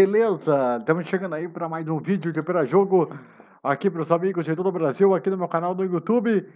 Beleza? Estamos chegando aí para mais um vídeo de para jogo aqui para os amigos de todo o Brasil, aqui no meu canal do YouTube,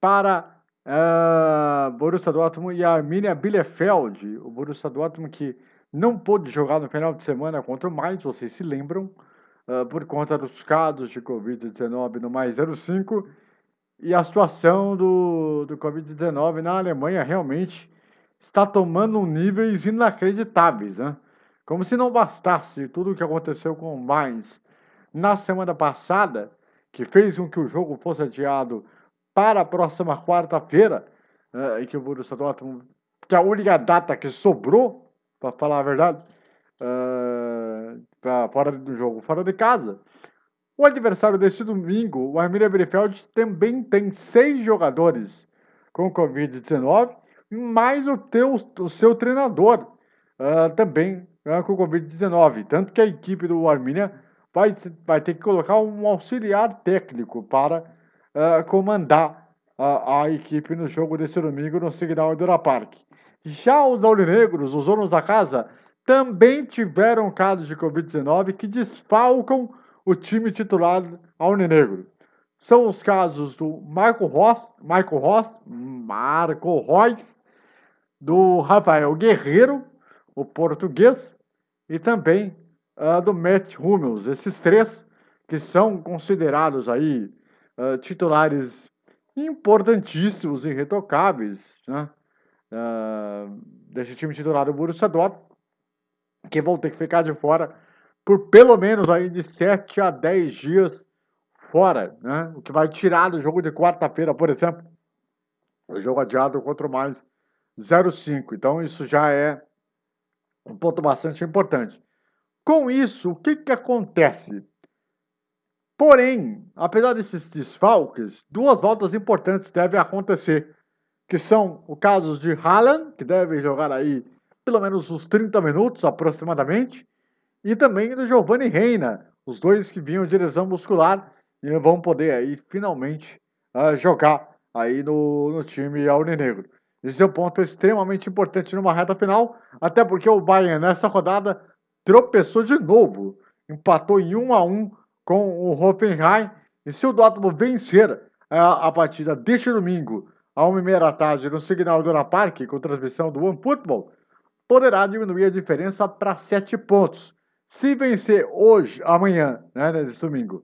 para uh, Borussia Dortmund e Arminia Bielefeld. O Borussia Dortmund que não pôde jogar no final de semana contra o Mainz, vocês se lembram, uh, por conta dos casos de Covid-19 no mais 05 e a situação do, do Covid-19 na Alemanha realmente está tomando níveis inacreditáveis, né? Como se não bastasse tudo o que aconteceu com o Mainz na semana passada, que fez com que o jogo fosse adiado para a próxima quarta-feira, uh, e que o Borussia Dortmund, que é a única data que sobrou, para falar a verdade, uh, fora do jogo, fora de casa. O adversário deste domingo, o Arminia Bielefeld, também tem seis jogadores com Covid-19, mais o, teu, o seu treinador uh, também uh, com Covid-19. Tanto que a equipe do Arminia vai, vai ter que colocar um auxiliar técnico para uh, comandar a, equipe no jogo desse domingo no Signal Iduna Park. Já os aurinegros, os donos da casa, também tiveram casos de Covid-19 que desfalcam o time titular aurinegro. São os casos do Marco Ross, Marco Ross, Marco Reus, do Rafael Guerreiro, o português, e também uh, do Matt Hummels. Esses três que são considerados aí uh, titulares importantíssimos e irretocáveis né? uh, desse time titular do Borussia Dortmund, que vão ter que ficar de fora por pelo menos aí de 7 a 10 dias fora, né? O que vai tirar do jogo de quarta-feira, por exemplo, o jogo adiado contra o mais 0,5. Então, isso já é um ponto bastante importante. Com isso, o que, que acontece? Porém, apesar desses desfalques, duas voltas importantes devem acontecer, que são o caso de Haaland, que deve jogar aí pelo menos uns 30 minutos aproximadamente, e também do Giovanni Reina, os dois que vinham de lesão muscular e vão poder aí finalmente uh, jogar aí no, no time alvinegro. Esse é um ponto extremamente importante numa reta final, até porque o Bayern nessa rodada tropeçou de novo, empatou em 1 a 1 com o Hoffenheim, e se o Dortmund vencer a, a partida deste domingo, a 1h30 da tarde, no Signal Dona Park, com transmissão do One Football, poderá diminuir a diferença para 7 pontos. Se vencer hoje, amanhã, né, nesse domingo,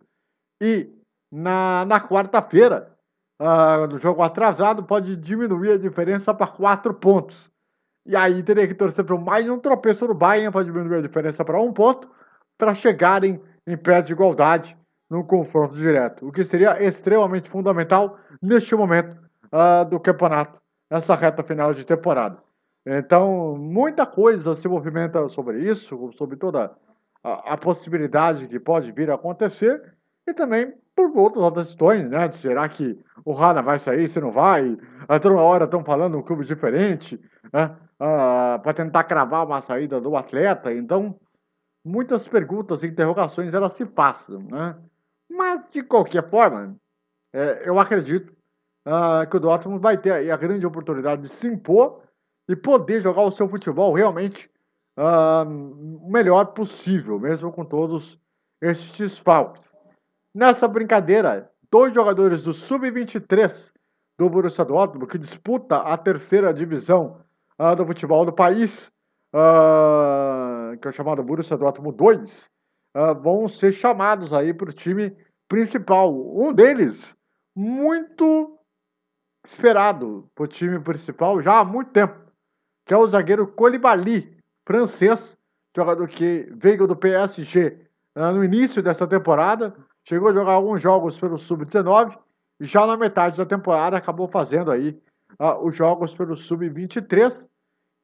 e na, na quarta-feira, uh, no jogo atrasado, pode diminuir a diferença para 4 pontos. E aí teria que torcer para mais um tropeço no Bayern para diminuir a diferença para um ponto, para chegarem em pé de igualdade no confronto direto. O que seria extremamente fundamental neste momento uh, do campeonato, nessa reta final de temporada. Então, muita coisa se movimenta sobre isso, sobre toda a, a possibilidade que pode vir a acontecer, e também por outras outras questões, né? Será que o Rana vai sair, se não vai? A toda hora estão falando um clube diferente, né? Ah, para tentar cravar uma saída do atleta. Então, muitas perguntas e interrogações elas se passam, né? Mas, de qualquer forma, é, eu acredito ah, que o Dortmund vai ter a grande oportunidade de se impor e poder jogar o seu futebol realmente ah, o melhor possível, mesmo com todos estes faltos. Nessa brincadeira, dois jogadores do Sub-23 do Borussia Dortmund, que disputa a terceira divisão uh, do futebol do país, uh, que é chamado Borussia Dortmund 2, uh, ah, vão ser chamados aí para o time principal. Um deles, muito esperado para o time principal já há muito tempo, que é o zagueiro Colibali, francês, jogador que veio do PSG no início dessa temporada, Chegou a jogar alguns jogos pelo Sub-19 e já na metade da temporada acabou fazendo aí uh, os jogos pelo Sub-23.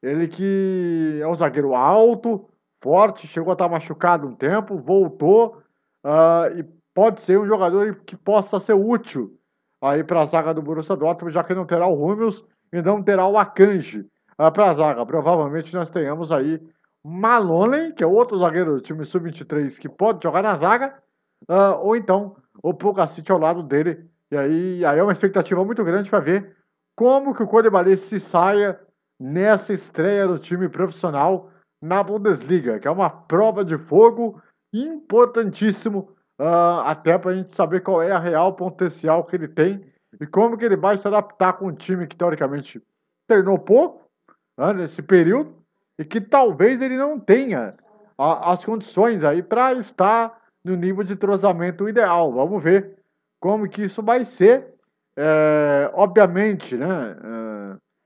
Ele que é um zagueiro alto, forte, chegou a estar machucado um tempo, voltou uh, e pode ser um jogador que possa ser útil aí para a zaga do Borussia Dortmund, já que não terá o Hummels e não terá o Akanji uh, para a zaga. Provavelmente nós tenhamos aí Maloney, que é outro zagueiro do time Sub-23 que pode jogar na zaga, Uh, ou então o Pulgacite ao lado dele. E aí, aí é uma expectativa muito grande para ver como que o Colibali se saia nessa estreia do time profissional na Bundesliga, que é uma prova de fogo importantíssimo, uh, até para a gente saber qual é a real potencial que ele tem e como que ele vai se adaptar com um time que teoricamente treinou pouco né, nesse período e que talvez ele não tenha a, as condições aí para estar no nível de entrosamento ideal. Vamos ver como que isso vai ser. É, obviamente, né,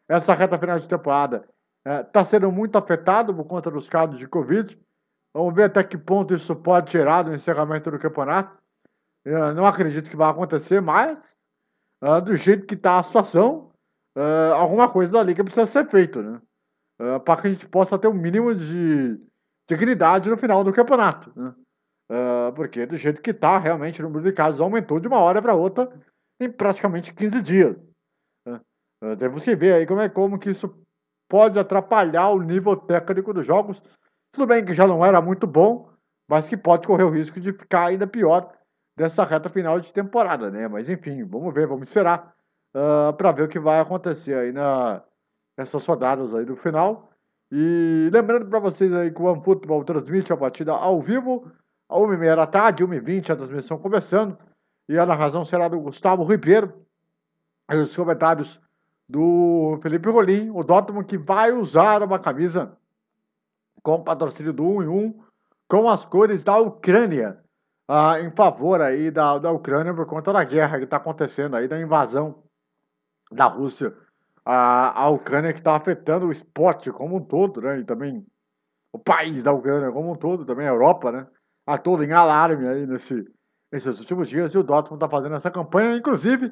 é, essa reta final de temporada está é, sendo muito afetado por conta dos casos de Covid. Vamos ver até que ponto isso pode tirar do encerramento do campeonato. Eu não acredito que vai acontecer, mas uh, do jeito que está a situação, alguma coisa da liga precisa ser feita, né? Para que a gente possa ter um mínimo de dignidade no final do campeonato. Né? Porque do jeito que está, realmente o número de casos aumentou de uma hora para outra em praticamente 15 dias. Né? temos que ver aí como é como que isso pode atrapalhar o nível técnico dos jogos. Tudo bem que já não era muito bom, mas que pode correr o risco de ficar ainda pior dessa reta final de temporada, né? Mas enfim, vamos ver, vamos esperar uh, ah, para ver o que vai acontecer aí na, nessas rodadas aí do final. E lembrando para vocês aí que o OneFootball transmite a partida ao vivo, a 1h30 da tarde, 1h20 a transmissão começando. E a narração será do Gustavo Ribeiro. E os comentários do Felipe Rolim, o Dortmund que vai usar uma camisa com patrocínio do 1 em 1, com as cores da Ucrânia, ah, em favor aí da, da Ucrânia por conta da guerra que está acontecendo aí, da invasão da Rússia à, à Ucrânia, que está afetando o esporte como um todo, né? E também o país da Ucrânia como um todo, também a Europa, né? A todo em alarme aí nesse, nesses últimos dias, e o Dortmund está fazendo essa campanha, inclusive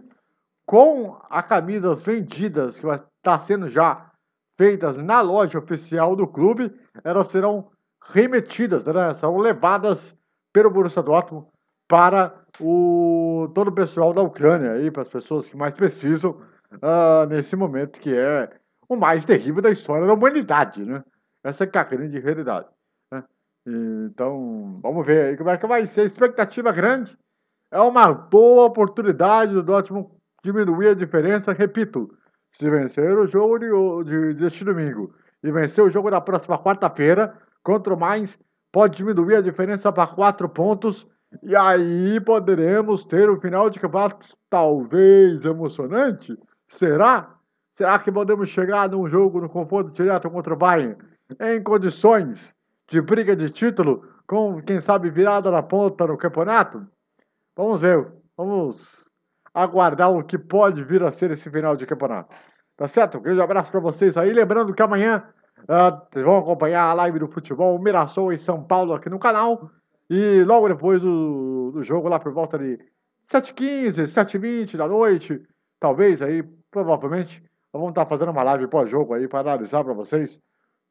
com as camisas vendidas, que vai estar tá sendo já feitas na loja oficial do clube, elas serão remetidas, né? serão levadas pelo Borussia Dortmund para o, todo o pessoal da Ucrânia, aí, para as pessoas que mais precisam uh, nesse momento que é o mais terrível da história da humanidade. Né? Essa é a grande realidade. Então, vamos ver aí como é que vai ser. Expectativa grande. É uma boa oportunidade do Dortmund diminuir a diferença, repito, se vencer o jogo de, de, deste domingo e vencer o jogo da próxima quarta-feira contra o Mainz, pode diminuir a diferença para quatro pontos e aí poderemos ter o final de campeonato talvez emocionante? Será? Será que podemos chegar num jogo no confronto direto contra o Bayern em condições de briga de título, com quem sabe virada na ponta no campeonato? Vamos ver, vamos aguardar o que pode vir a ser esse final de campeonato. Tá certo? Um grande abraço para vocês aí. Lembrando que amanhã uh, vão acompanhar a live do futebol Mirassol em São Paulo aqui no canal. E logo depois do, do jogo, lá por volta de 7h15, 7h20 da noite, talvez aí, provavelmente, vamos estar fazendo uma live pós-jogo aí para analisar para vocês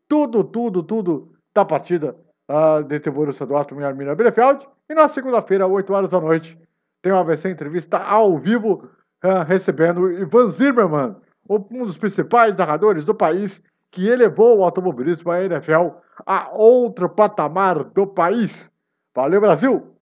tudo, tudo, tudo da partida uh, de Borussia Dortmund e Arminia Bielefeld. E na segunda-feira, 8 horas da noite, tem uma AVC entrevista ao vivo uh, recebendo Ivan Zimmermann, um dos principais narradores do país que elevou o automobilismo à NFL a outro patamar do país. Valeu, Brasil!